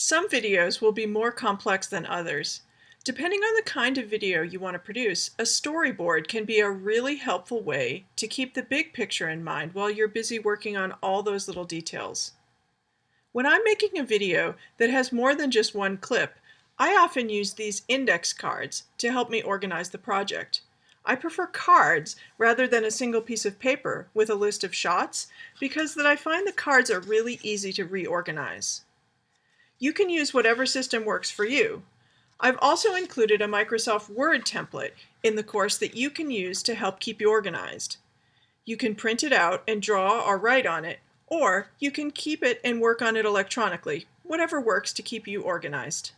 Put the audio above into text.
Some videos will be more complex than others. Depending on the kind of video you want to produce, a storyboard can be a really helpful way to keep the big picture in mind while you're busy working on all those little details. When I'm making a video that has more than just one clip, I often use these index cards to help me organize the project. I prefer cards rather than a single piece of paper with a list of shots because that I find the cards are really easy to reorganize. You can use whatever system works for you. I've also included a Microsoft Word template in the course that you can use to help keep you organized. You can print it out and draw or write on it, or you can keep it and work on it electronically, whatever works to keep you organized.